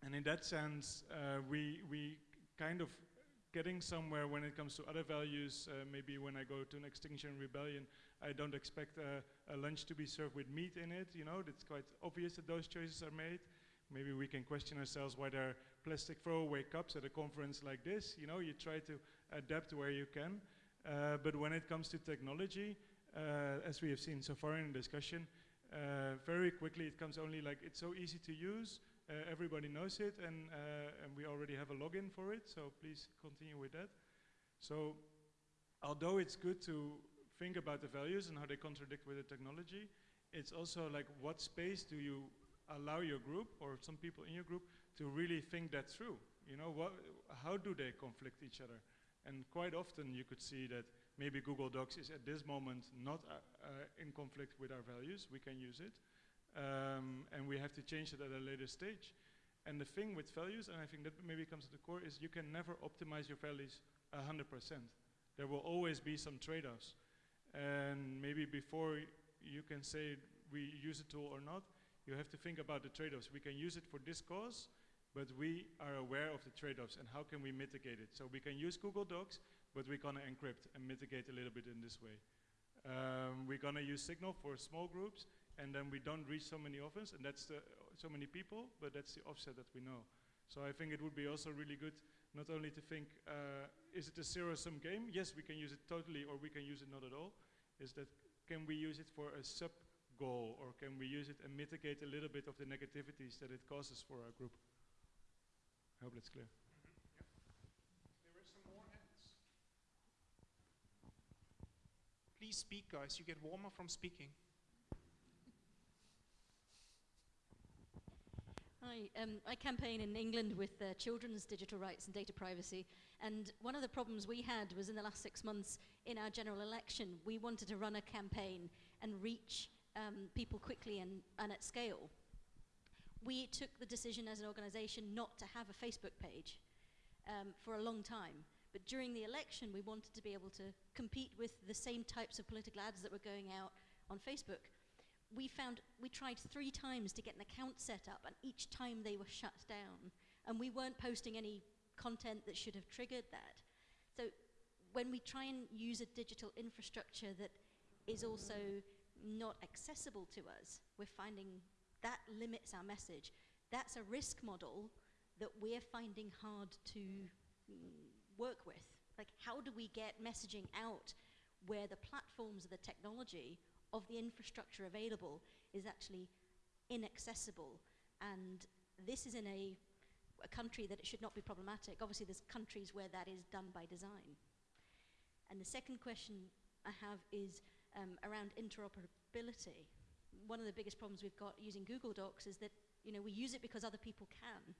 and in that sense, uh, we, we kind of getting somewhere when it comes to other values. Uh, maybe when I go to an Extinction Rebellion, I don't expect a lunch to be served with meat in it. You know, it's quite obvious that those choices are made. Maybe we can question ourselves why there are plastic throwaway cups at a conference like this. You know, you try to adapt where you can. Uh, but when it comes to technology, uh, as we have seen so far in the discussion, uh, very quickly it comes only like it's so easy to use. Uh, everybody knows it, and uh, and we already have a login for it. So please continue with that. So, although it's good to think about the values and how they contradict with the technology, it's also like what space do you allow your group or some people in your group to really think that through. You know, what, how do they conflict each other? And quite often you could see that maybe Google Docs is at this moment not uh, uh, in conflict with our values. We can use it. Um, and we have to change it at a later stage. And the thing with values, and I think that maybe comes to the core, is you can never optimize your values 100%. There will always be some trade-offs. And maybe before you can say we use a tool or not, you have to think about the trade-offs. We can use it for this cause, but we are aware of the trade-offs and how can we mitigate it. So we can use Google Docs, but we're gonna encrypt and mitigate a little bit in this way. Um, we're gonna use Signal for small groups, and then we don't reach so many offers, and that's the, so many people, but that's the offset that we know. So I think it would be also really good not only to think, uh, is it a zero-sum game? Yes, we can use it totally, or we can use it not at all. Is that, can we use it for a sub goal, or can we use it and mitigate a little bit of the negativities that it causes for our group? I hope that's clear. There some more hands. Please speak, guys. You get warmer from speaking. Hi, um, I campaign in England with uh, children's digital rights and data privacy. And one of the problems we had was in the last six months in our general election, we wanted to run a campaign and reach um, people quickly and, and at scale. We took the decision as an organization not to have a Facebook page um, for a long time. But during the election, we wanted to be able to compete with the same types of political ads that were going out on Facebook. We found, we tried three times to get an account set up, and each time they were shut down. And we weren't posting any content that should have triggered that. So when we try and use a digital infrastructure that is also not accessible to us, we're finding that limits our message. That's a risk model that we're finding hard to mm, work with. Like, how do we get messaging out where the platforms of the technology of the infrastructure available is actually inaccessible? And this is in a, a country that it should not be problematic. Obviously, there's countries where that is done by design. And the second question I have is um, around interoperability. One of the biggest problems we've got using Google Docs is that you know we use it because other people can,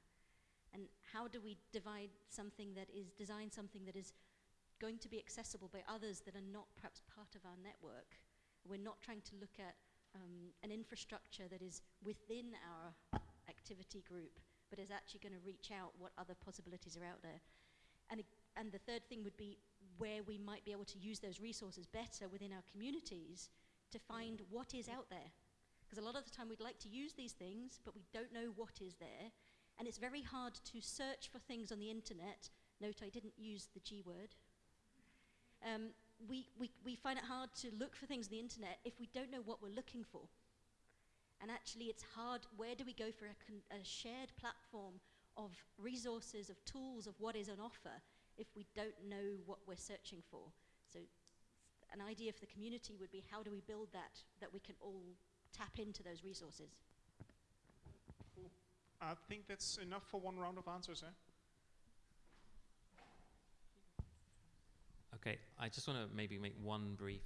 and how do we divide something that is, design something that is going to be accessible by others that are not perhaps part of our network? We're not trying to look at um, an infrastructure that is within our activity group, but is actually going to reach out what other possibilities are out there. And, and the third thing would be where we might be able to use those resources better within our communities to find what is out there. Because a lot of the time we'd like to use these things, but we don't know what is there. And it's very hard to search for things on the internet. Note I didn't use the G word. Um, we, we, we find it hard to look for things on the internet if we don't know what we're looking for. And actually, it's hard. Where do we go for a, a shared platform of resources, of tools, of what is on offer if we don't know what we're searching for? So, an idea for the community would be how do we build that, that we can all tap into those resources? I think that's enough for one round of answers, eh? Okay, I just want to maybe make one brief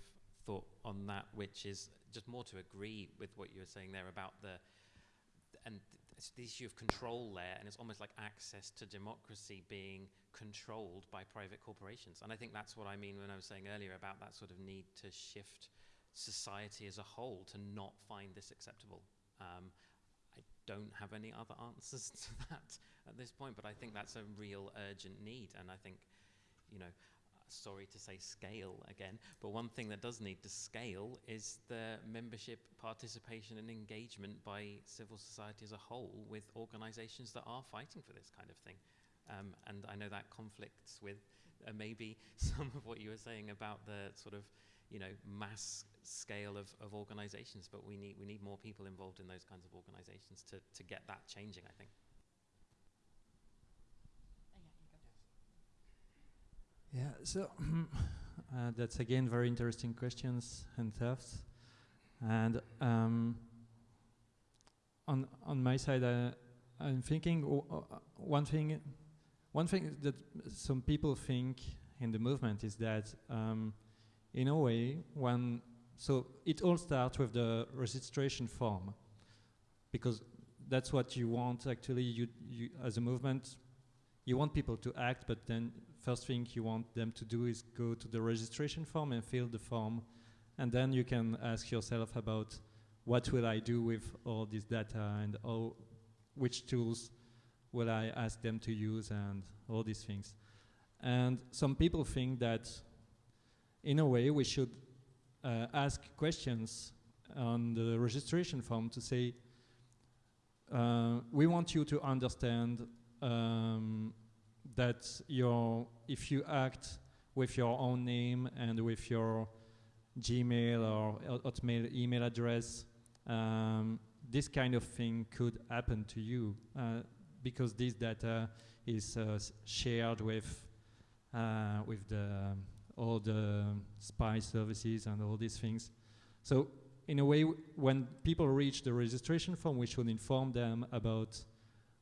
thought on that, which is just more to agree with what you were saying there about the and it's the issue of control there, and it's almost like access to democracy being controlled by private corporations. And I think that's what I mean when I was saying earlier about that sort of need to shift society as a whole to not find this acceptable. Um, I don't have any other <laughs> answers to that at this point, but I think that's a real urgent need. And I think, you know, sorry to say scale again, but one thing that does need to scale is the membership, participation, and engagement by civil society as a whole with organizations that are fighting for this kind of thing. Um, and I know that conflicts with uh, maybe <laughs> some of what you were saying about the sort of you know, mass scale of, of organizations, but we need, we need more people involved in those kinds of organizations to, to get that changing, I think. Yeah, so <clears throat> uh, that's again very interesting questions and thoughts. And um, on on my side, I'm thinking one thing, one thing that some people think in the movement is that um, in a way, when so it all starts with the registration form, because that's what you want. Actually, you, you as a movement, you want people to act, but then first thing you want them to do is go to the registration form and fill the form, and then you can ask yourself about what will I do with all this data and all, which tools will I ask them to use and all these things. And some people think that in a way, we should uh, ask questions on the registration form to say, uh, we want you to understand um, that your, if you act with your own name and with your Gmail or Hotmail email address, um, this kind of thing could happen to you uh, because this data is uh, shared with uh, with the all the spy services and all these things. So in a way, when people reach the registration form, we should inform them about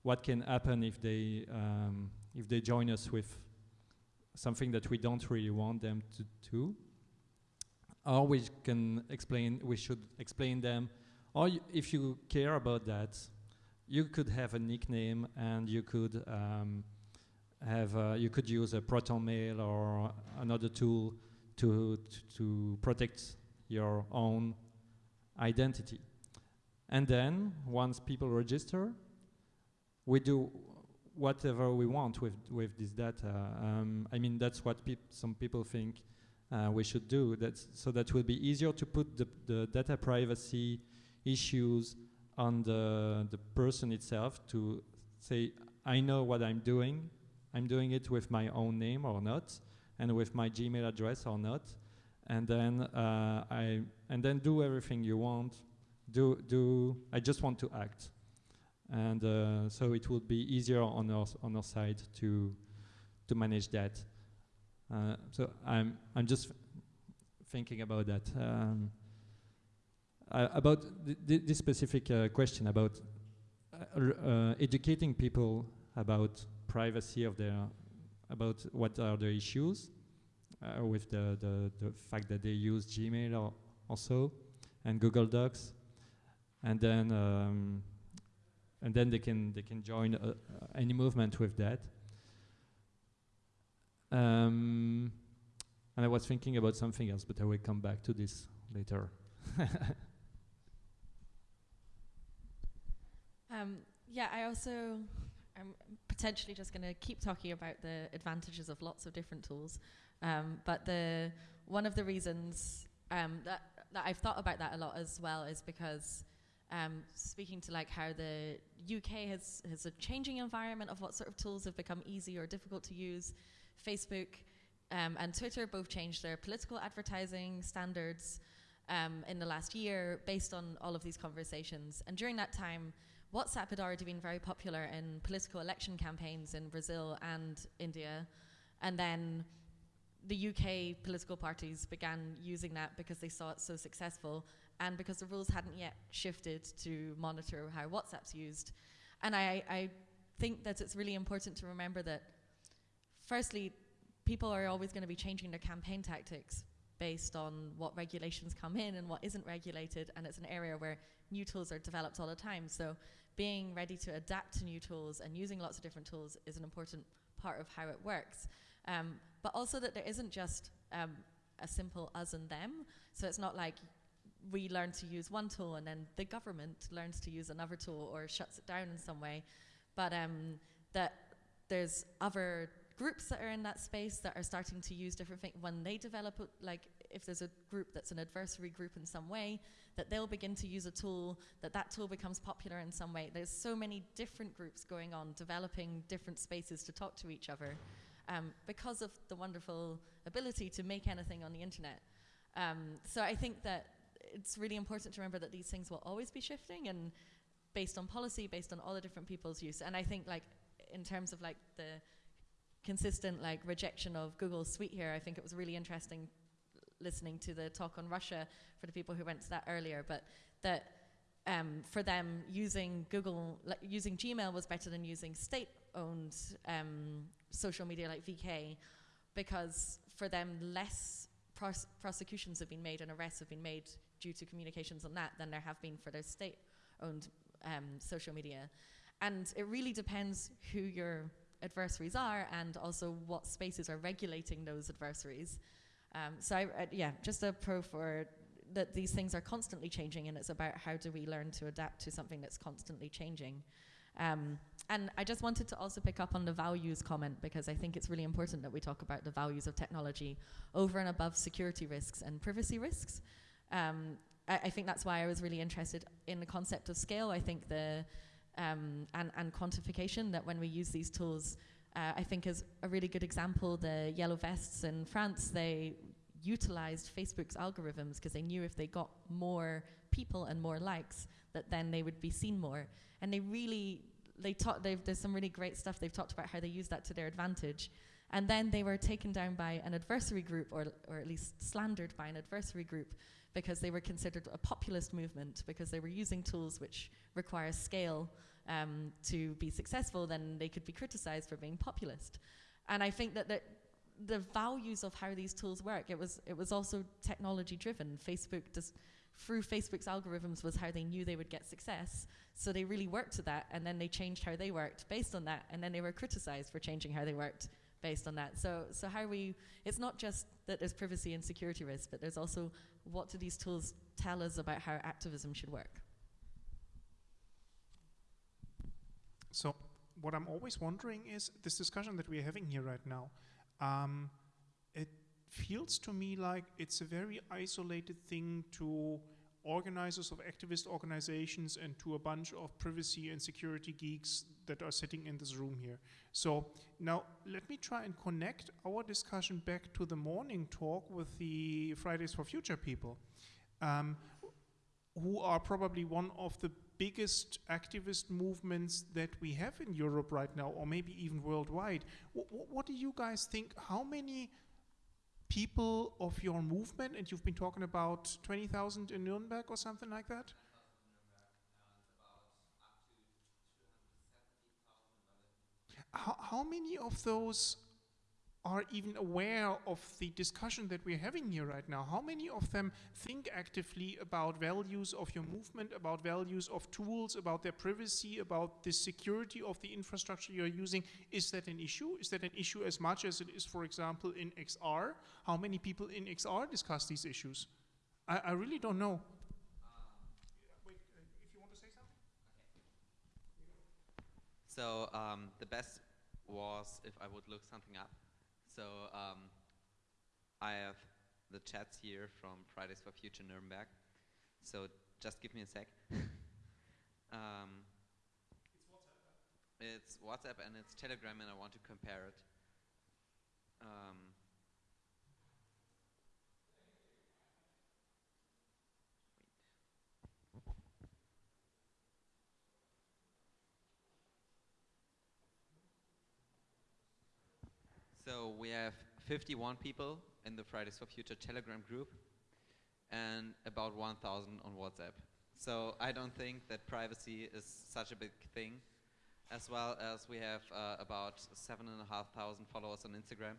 what can happen if they um, if they join us with something that we don't really want them to do. Or we can explain, we should explain them, or if you care about that, you could have a nickname and you could um, have you could use a Proton Mail or another tool to to protect your own identity. And then once people register, we do whatever we want with with this data. Um, I mean that's what peop some people think uh, we should do. That's so that will be easier to put the, the data privacy issues on the the person itself to say I know what I'm doing. I'm doing it with my own name or not, and with my Gmail address or not, and then uh, I and then do everything you want. Do do I just want to act, and uh, so it would be easier on our on our side to to manage that. Uh, so I'm I'm just thinking about that. Um, uh, about th th this specific uh, question about uh, uh, educating people about privacy of their about what are the issues with the, the, the fact that they use Gmail or also and Google Docs, and then um, and then they can they can join uh, any movement with that. Um, and I was thinking about something else, but I will come back to this later. <laughs> Um, yeah, I also I'm potentially just going to keep talking about the advantages of lots of different tools. Um, but the one of the reasons um, that that I've thought about that a lot as well is because um, speaking to like how the UK has has a changing environment of what sort of tools have become easy or difficult to use. Facebook um, and Twitter both changed their political advertising standards um, in the last year based on all of these conversations. And during that time, WhatsApp had already been very popular in political election campaigns in Brazil and India. And then the UK political parties began using that because they saw it so successful and because the rules hadn't yet shifted to monitor how WhatsApp's used. And I, I think that it's really important to remember that, firstly, people are always going to be changing their campaign tactics based on what regulations come in and what isn't regulated, and it's an area where new tools are developed all the time. So being ready to adapt to new tools and using lots of different tools is an important part of how it works. Um, but also that there isn't just um, a simple us and them. So it's not like we learn to use one tool and then the government learns to use another tool or shuts it down in some way. But um, that there's other groups that are in that space that are starting to use different things when they develop like if there's a group that's an adversary group in some way that they'll begin to use a tool that that tool becomes popular in some way there's so many different groups going on developing different spaces to talk to each other um, because of the wonderful ability to make anything on the internet um, so i think that it's really important to remember that these things will always be shifting and based on policy based on all the different people's use and i think like in terms of like the consistent like rejection of Google's suite here. I think it was really interesting listening to the talk on Russia for the people who went to that earlier, but that um, for them using Google, like using Gmail was better than using state-owned um, social media like VK, because for them less pros prosecutions have been made and arrests have been made due to communications on that than there have been for their state-owned um, social media. And it really depends who you're adversaries are and also what spaces are regulating those adversaries. Um, so I, uh, yeah, just a pro for that these things are constantly changing and it's about how do we learn to adapt to something that's constantly changing. Um, and I just wanted to also pick up on the values comment because I think it's really important that we talk about the values of technology over and above security risks and privacy risks. Um, I, I, think that's why I was really interested in the concept of scale. I think the um, and, and quantification that when we use these tools, uh, I think is a really good example. The yellow vests in France, they utilized Facebook's algorithms because they knew if they got more people and more likes, that then they would be seen more. And they really, they taught, there's some really great stuff they've talked about how they use that to their advantage. And then they were taken down by an adversary group, or, or at least slandered by an adversary group, because they were considered a populist movement, because they were using tools which require scale um, to be successful, then they could be criticized for being populist. And I think that, the values of how these tools work, it was, it was also technology driven. Facebook, through Facebook's algorithms was how they knew they would get success. So they really worked to that, and then they changed how they worked based on that, and then they were criticized for changing how they worked based on that. So, so how are we, it's not just that there's privacy and security risks, but there's also what do these tools tell us about how activism should work. So what I'm always wondering is this discussion that we're having here right now. Um, it feels to me like it's a very isolated thing to organizers of activist organizations and to a bunch of privacy and security geeks that are sitting in this room here. So now let me try and connect our discussion back to the morning talk with the Fridays for Future people, um, who are probably one of the biggest activist movements that we have in Europe right now, or maybe even worldwide. what do you guys think? How many people of your movement, and you've been talking about 20,000 in Nuremberg or something like that? How, how many of those are even aware of the discussion that we're having here right now? How many of them think actively about values of your movement, about values of tools, about their privacy, about the security of the infrastructure you're using? Is that an issue? Is that an issue as much as it is, for example, in XR? How many people in XR discuss these issues? I, I really don't know. So um, the best was if I would look something up. So um, I have the chats here from Fridays for Future Nuremberg. So just give me a sec. <laughs> um, it's WhatsApp and it's Telegram and I want to compare it. Um, So we have 51 people in the Fridays for Future Telegram group and about 1,000 on WhatsApp. So I don't think that privacy is such a big thing, as well as we have uh, about 7,500 followers on Instagram.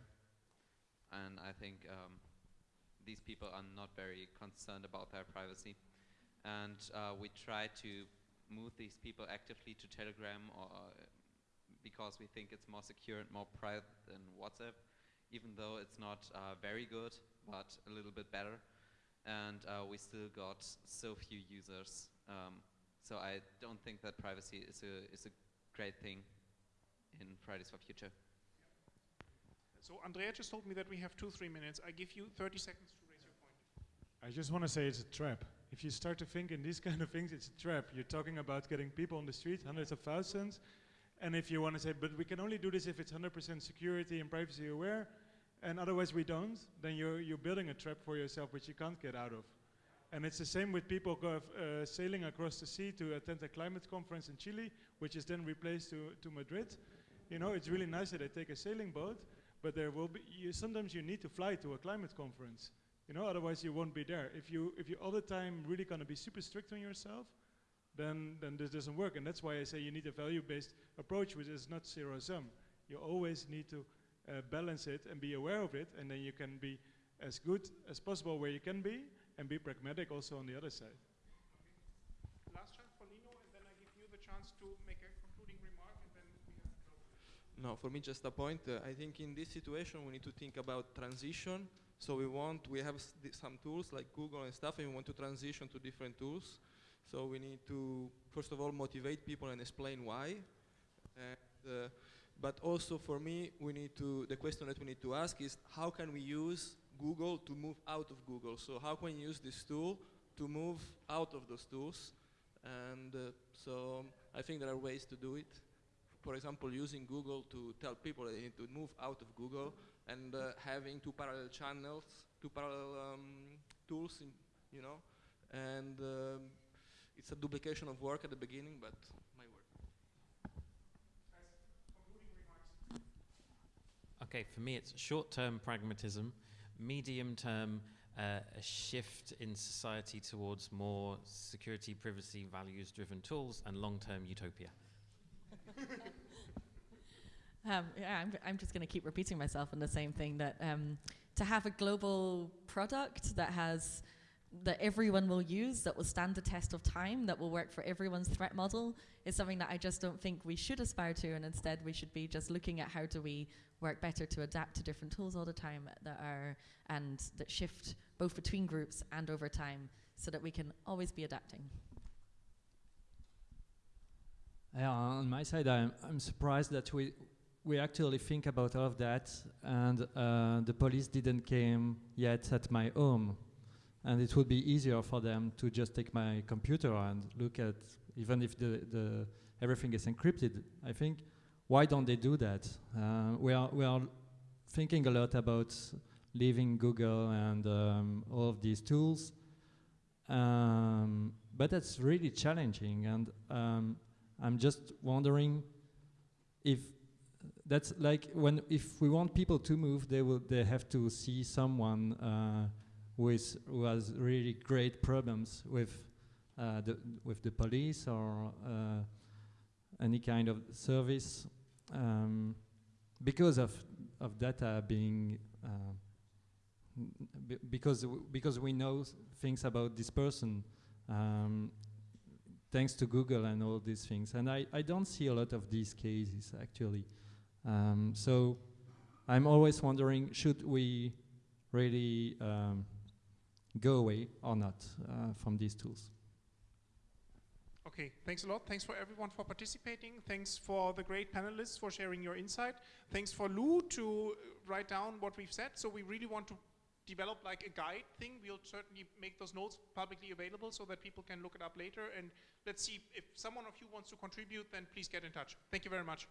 And I think um, these people are not very concerned about their privacy. And uh, we try to move these people actively to Telegram or because we think it's more secure and more private than WhatsApp, even though it's not uh, very good, but a little bit better. And uh, we still got so few users. Um, so I don't think that privacy is a, is a great thing in Fridays for Future. So Andrea just told me that we have two, three minutes. I give you 30 seconds to raise your point. I just want to say it's a trap. If you start to think in these <laughs> kind of things, it's a trap. You're talking about getting people on the street, hundreds of thousands, and if you want to say, but we can only do this if it's 100% security and privacy aware, and otherwise we don't, then you're, you're building a trap for yourself which you can't get out of. And it's the same with people uh, sailing across the sea to attend a climate conference in Chile, which is then replaced to, to Madrid. You know, it's really nice that they take a sailing boat, but there will be, you, sometimes you need to fly to a climate conference. You know, otherwise you won't be there. If you, if you all the time really gonna be super strict on yourself, then, then this doesn't work. And that's why I say you need a value-based approach, which is not zero-sum. You always need to uh, balance it and be aware of it, and then you can be as good as possible where you can be, and be pragmatic also on the other side. Okay. Last chance for Lino, and then I give you the chance to make a concluding remark, and then we have to close. No, for me, just a point. Uh, I think in this situation, we need to think about transition. So we want, we have some tools like Google and stuff, and we want to transition to different tools. So we need to, first of all, motivate people and explain why. And, uh, but also for me, we need to, the question that we need to ask is how can we use Google to move out of Google? So how can we use this tool to move out of those tools? And uh, so I think there are ways to do it. For example, using Google to tell people they need to move out of Google and uh, having two parallel channels, two parallel um, tools, in, you know, and um, it's a duplication of work at the beginning, but my work. Okay, for me it's short-term pragmatism, medium-term uh, a shift in society towards more security, privacy, values-driven tools, and long-term utopia. <laughs> um, yeah, I'm, I'm just going to keep repeating myself on the same thing that um, to have a global product that has that everyone will use, that will stand the test of time, that will work for everyone's threat model, is something that I just don't think we should aspire to, and instead we should be just looking at how do we work better to adapt to different tools all the time that are and that shift both between groups and over time, so that we can always be adapting. Yeah, on my side, I'm, I'm surprised that we we actually think about all of that, and uh, the police didn't came yet at my home, and it would be easier for them to just take my computer and look at, even if the the everything is encrypted. I think, why don't they do that? Uh, we are we are thinking a lot about leaving Google and um, all of these tools, um, but that's really challenging, and um, I'm just wondering if that's like when if we want people to move, they will they have to see someone uh, is who has really great problems with uh, the with the police or uh, any kind of service um, because of of data being uh, because because we know things about this person. Um, thanks to Google and all these things. And I, I don't see a lot of these cases actually. Um, so I'm always wondering, should we really um, go away or not uh, from these tools? Okay, thanks a lot. Thanks for everyone for participating. Thanks for the great panelists for sharing your insight. Thanks for Lou to write down what we've said. So we really want to develop like a guide thing. We'll certainly make those notes publicly available so that people can look it up later. And let's see if someone of you wants to contribute, then please get in touch. Thank you very much.